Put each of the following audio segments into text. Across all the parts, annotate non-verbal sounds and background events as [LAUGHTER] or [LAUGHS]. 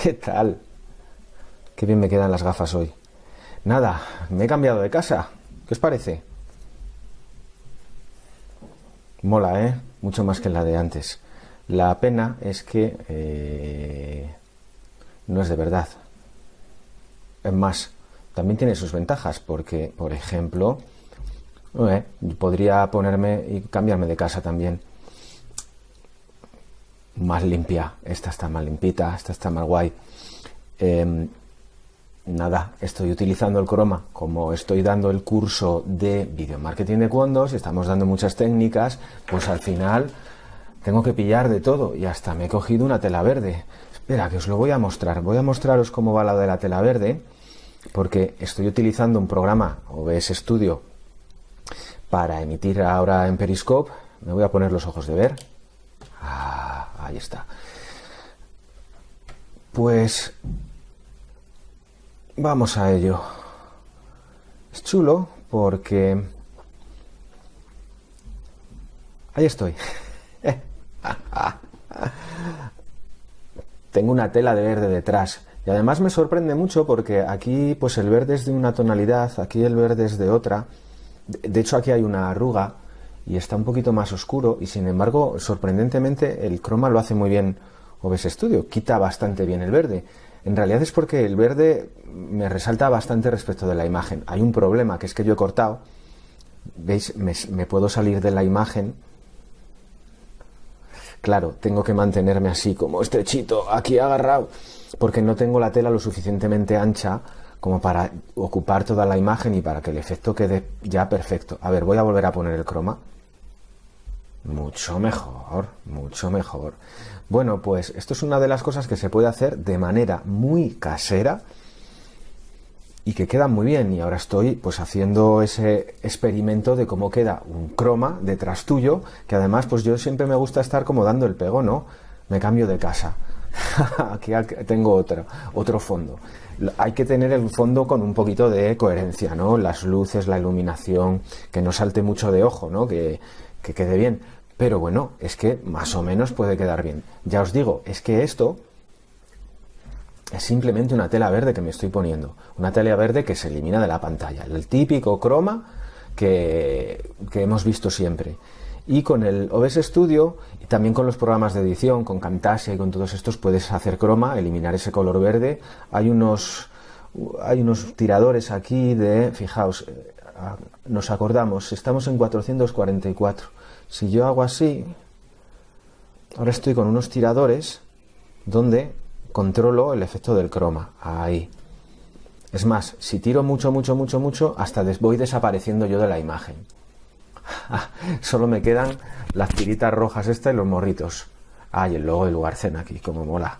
[LAUGHS] ¿Qué tal? Qué bien me quedan las gafas hoy. Nada, me he cambiado de casa. ¿Qué os parece? Mola, ¿eh? Mucho más que la de antes. La pena es que eh, no es de verdad. Es más, también tiene sus ventajas porque, por ejemplo, eh, podría ponerme y cambiarme de casa también. Más limpia. Esta está más limpita, esta está más guay. Em, nada, estoy utilizando el croma como estoy dando el curso de video marketing de Cuondos y estamos dando muchas técnicas, pues al final tengo que pillar de todo y hasta me he cogido una tela verde. Espera, que os lo voy a mostrar. Voy a mostraros cómo va la de la tela verde porque estoy utilizando un programa OBS Studio para emitir ahora en Periscope. Me voy a poner los ojos de ver. Ah, ahí está. Pues vamos a ello. Es chulo porque... Ahí estoy. [LAUGHS] Tengo una tela de verde detrás. Y además me sorprende mucho porque aquí pues el verde es de una tonalidad, aquí el verde es de otra. De hecho aquí hay una arruga y está un poquito más oscuro y sin embargo sorprendentemente el croma lo hace muy bien OBS Studio, quita bastante bien el verde. En realidad es porque el verde me resalta bastante respecto de la imagen. Hay un problema que es que yo he cortado, veis, me, me puedo salir de la imagen Claro, tengo que mantenerme así, como estrechito, aquí agarrado, porque no tengo la tela lo suficientemente ancha como para ocupar toda la imagen y para que el efecto quede ya perfecto. A ver, voy a volver a poner el croma. Mucho mejor, mucho mejor. Bueno, pues esto es una de las cosas que se puede hacer de manera muy casera y que quedan muy bien. Y ahora estoy pues haciendo ese experimento de cómo queda un croma detrás tuyo, que además pues yo siempre me gusta estar como dando el pego, ¿no? Me cambio de casa. [LAUGHS] Aquí tengo otro, otro fondo. Hay que tener el fondo con un poquito de coherencia, ¿no? Las luces, la iluminación, que no salte mucho de ojo, ¿no? Que, que quede bien. Pero bueno, es que más o menos puede quedar bien. Ya os digo, es que esto es simplemente una tela verde que me estoy poniendo. Una tela verde que se elimina de la pantalla. El típico croma que, hemos visto siempre. Y con el OBS Studio y también con los programas de edición, con Camtasia y con todos estos, puedes hacer croma, eliminar ese color verde. Hay unos, hay unos tiradores aquí de, fijaos, eh, nos acordamos, estamos en 444. Si yo hago así, ahora estoy con unos tiradores donde controlo el efecto del croma. Ahí. Es más, si tiro mucho, mucho, mucho, mucho, hasta voy desapareciendo yo de la imagen. [LAUGHS] Solo me quedan las tiritas rojas estas y los morritos. Ay, el logo lugar cena aquí, como mola.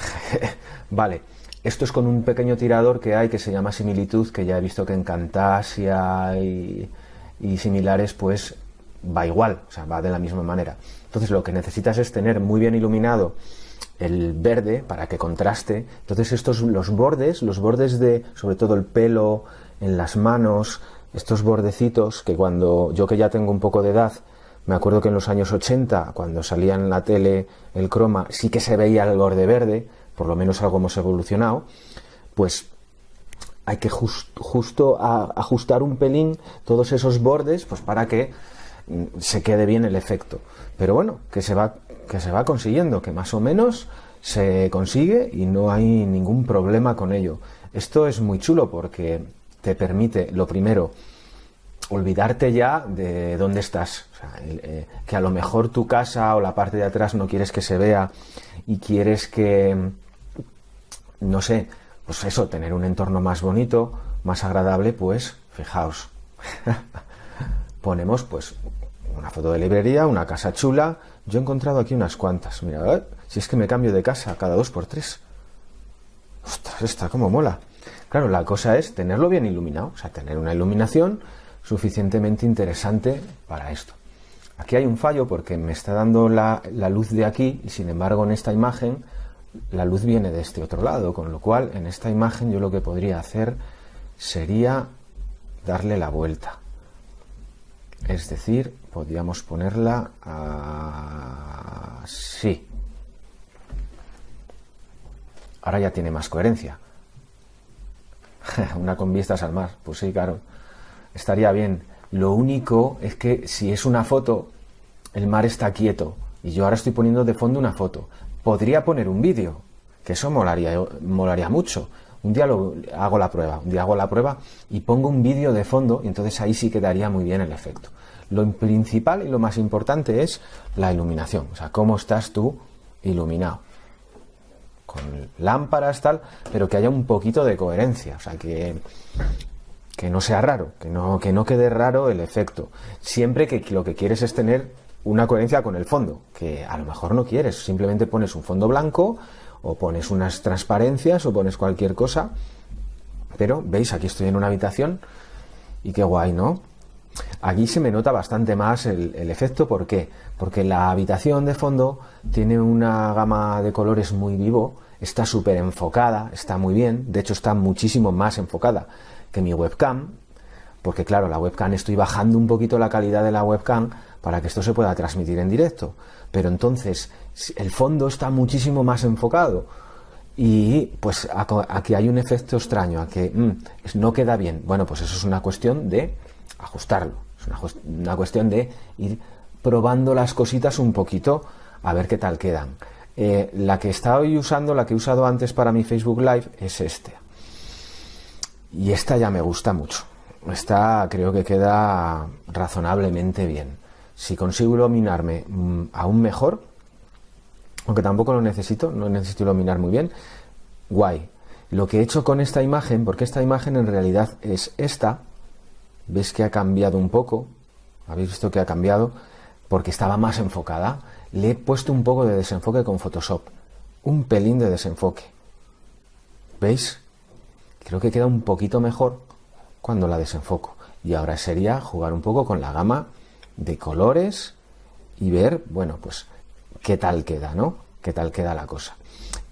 [LAUGHS] vale, esto es con un pequeño tirador que hay que se llama similitud, que ya he visto que en Camtasia y, y similares, pues va igual, o sea, va de la misma manera. Entonces lo que necesitas es tener muy bien iluminado el verde para que contraste. Entonces estos los bordes, los bordes de sobre todo el pelo, en las manos, estos bordecitos que cuando yo que ya tengo un poco de edad, me acuerdo que en los años 80, cuando salía en la tele el croma, sí que se veía el borde verde, por lo menos algo hemos evolucionado, pues hay que justo ajustar un pelín todos esos bordes pues para que mm, se quede bien el efecto. Pero bueno, que se va que se va consiguiendo, que más o menos se consigue y no hay ningún problema con ello. Esto es muy chulo porque te permite, lo primero, olvidarte ya de dónde estás. Eh, que a lo mejor tu casa o la parte de atrás no quieres que se vea y quieres que, no sé, pues eso, tener un entorno más bonito, más agradable, pues fijaos. [LAUGHS] Ponemos pues una foto de librería, una casa chula, yo he encontrado aquí unas cuantas. Mira, si es que me cambio de casa cada dos por tres. Ostras, esta como mola. Claro, la cosa es tenerlo bien iluminado, o sea, tener una iluminación suficientemente interesante para esto. Aquí hay un fallo porque me está dando la, luz de aquí y sin embargo en esta imagen la luz viene de este otro lado, con lo cual en esta imagen yo lo que podría hacer sería darle la vuelta. Es decir, podríamos ponerla así. ahora ya tiene más coherencia. [LAUGHS] una con vistas al mar, pues sí, claro, estaría bien. Lo único es que si es una foto, el mar está quieto y yo ahora estoy poniendo de fondo una foto. Podría poner un vídeo, que eso molaría, molaría mucho. Un día lo, hago la prueba, un día hago la prueba y pongo un vídeo de fondo y entonces ahí sí quedaría muy bien el efecto. Lo principal y lo más importante es la iluminación, o sea, cómo estás tú iluminado. Con lámparas, tal, pero que haya un poquito de coherencia, o sea, que, que no sea raro, que no, que no quede raro el efecto. Siempre que lo que quieres es tener una coherencia con el fondo, que a lo mejor no quieres, simplemente pones un fondo blanco o pones unas transparencias o pones cualquier cosa, pero veis, aquí estoy en una habitación y qué guay, ¿no? Aquí se me nota bastante más el, efecto, ¿por qué? Porque la habitación de fondo tiene una gama de colores muy vivo, está súper enfocada, está muy bien, de hecho está muchísimo más enfocada que mi webcam, porque claro, la webcam estoy bajando un poquito la calidad de la webcam para que esto se pueda transmitir en directo, pero entonces el fondo está muchísimo más enfocado y pues aquí hay un efecto extraño, a que mm, no queda bien. Bueno, pues eso es una cuestión de ajustarlo. Es una, cuestión de ir probando las cositas un poquito a ver qué tal quedan. Eh, la que estoy usando, la que he usado antes para mi Facebook Live es este. Y esta ya me gusta mucho. Esta creo que queda razonablemente bien. Si consigo iluminarme mm, aún mejor, aunque tampoco lo necesito, no necesito iluminar muy bien, guay. Lo que he hecho con esta imagen, porque esta imagen en realidad es esta, ¿Ves que ha cambiado un poco? ¿Habéis visto que ha cambiado? Porque estaba más enfocada. Le he puesto un poco de desenfoque con Photoshop. Un pelín de desenfoque. ¿Veis? Creo que queda un poquito mejor cuando la desenfoco. Y ahora sería jugar un poco con la gama de colores y ver, bueno, pues qué tal queda, ¿no? ¿Qué tal queda la cosa?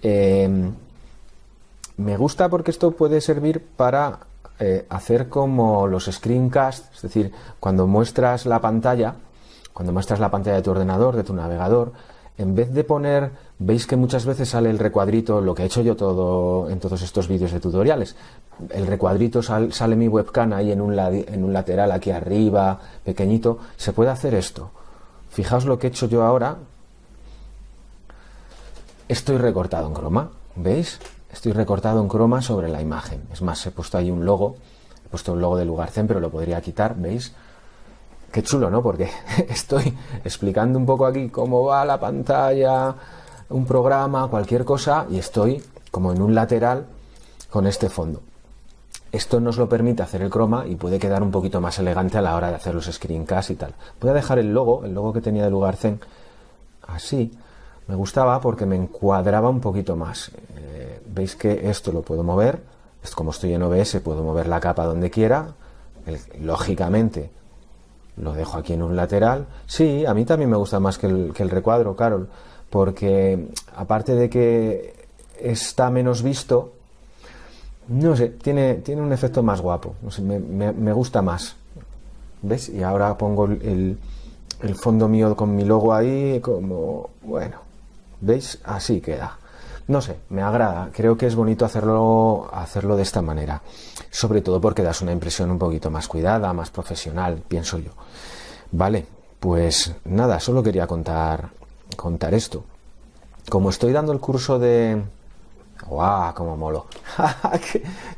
Eh, me gusta porque esto puede servir para eh, hacer como los screencasts, es decir, cuando muestras la pantalla, cuando muestras la pantalla de tu ordenador, de tu navegador, en vez de poner, veis que muchas veces sale el recuadrito, lo que he hecho yo todo en todos estos vídeos de tutoriales, el recuadrito sale mi webcam ahí en un, en un lateral aquí arriba, pequeñito, se puede hacer esto. Fijaos lo que he hecho yo ahora, estoy recortado en croma, ¿veis? Estoy recortado en croma sobre la imagen. Es más, he puesto ahí un logo, he puesto un logo de Lugarcen, pero lo podría quitar, ¿veis? Qué chulo, ¿no? Porque [LAUGHS] estoy explicando un poco aquí cómo va la pantalla, un programa, cualquier cosa, y estoy como en un lateral con este fondo. Esto nos lo permite hacer el croma y puede quedar un poquito más elegante a la hora de hacer los screencasts y tal. Voy a dejar el logo, el logo que tenía de Lugarcen, así. Me gustaba porque me encuadraba un poquito más veis que esto lo puedo mover, como estoy en OBS, puedo mover la capa donde quiera, lógicamente lo dejo aquí en un lateral. Sí, a mí también me gusta más que el, recuadro, Carol, porque aparte de que está menos visto, no sé, tiene, un efecto más guapo, me, gusta más. ¿Ves? Y ahora pongo el fondo mío con mi logo ahí, como, bueno, ¿veis? Así queda. No sé, me agrada. Creo que es bonito hacerlo, hacerlo de esta manera. Sobre todo porque das una impresión un poquito más cuidada, más profesional, pienso yo. Vale, pues nada, solo quería contar, contar esto. Como estoy dando el curso de... ¡Guau! ¡Cómo molo! [LAUGHS]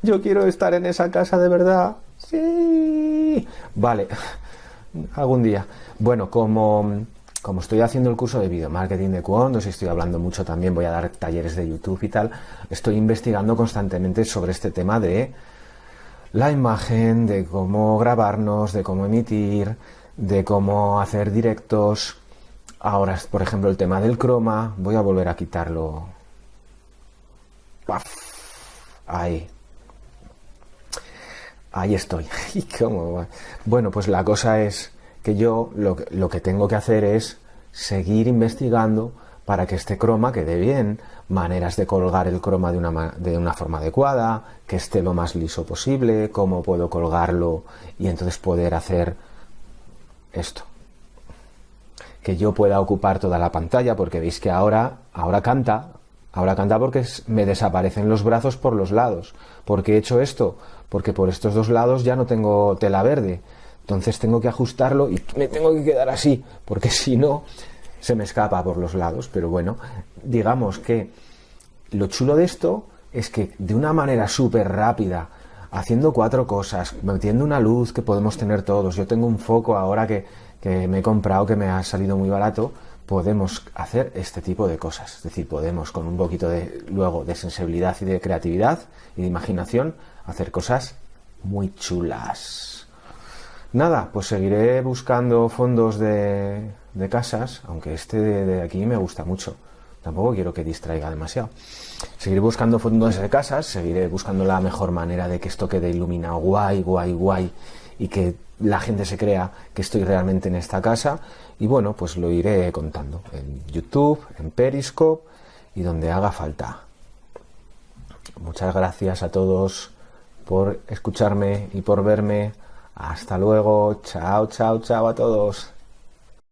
Yo quiero estar en esa casa de verdad. Sí. Vale, [LAUGHS] algún día. Bueno, como como estoy haciendo el curso de video marketing de Quond, os estoy hablando mucho también, voy a dar talleres de YouTube y tal, estoy investigando constantemente sobre este tema de la imagen, de cómo grabarnos, de cómo emitir, de cómo hacer directos. Ahora, por ejemplo, el tema del croma, voy a volver a quitarlo. Ahí. Ahí estoy. [LAUGHS] Bueno, pues la cosa es que yo lo, que tengo que hacer es seguir investigando para que este croma quede bien, maneras de colgar el croma de una, de una, forma adecuada, que esté lo más liso posible, cómo puedo colgarlo y entonces poder hacer esto. Que yo pueda ocupar toda la pantalla, porque veis que ahora, ahora canta, Ahora canta porque me desaparecen los brazos por los lados. ¿Por qué he hecho esto? Porque por estos dos lados ya no tengo tela verde. Entonces tengo que ajustarlo y me tengo que quedar así, porque si no, se me escapa por los lados. Pero bueno, digamos que lo chulo de esto es que de una manera súper rápida, haciendo cuatro cosas, metiendo una luz que podemos tener todos, yo tengo un foco ahora que, que me he comprado que me ha salido muy barato, podemos hacer este tipo de cosas. Es decir, podemos con un poquito de luego de sensibilidad y de creatividad y de imaginación hacer cosas muy chulas. Nada, pues seguiré buscando fondos de, de casas, aunque este de, aquí me gusta mucho. Tampoco quiero que distraiga demasiado. Seguiré buscando fondos de casas, seguiré buscando la mejor manera de que esto quede iluminado guay, guay, guay y que la gente se crea que estoy realmente en esta casa. Y bueno, pues lo iré contando en YouTube, en Periscope y donde haga falta. Muchas gracias a todos por escucharme y por verme. Hasta luego. Chao, chao, chao a todos.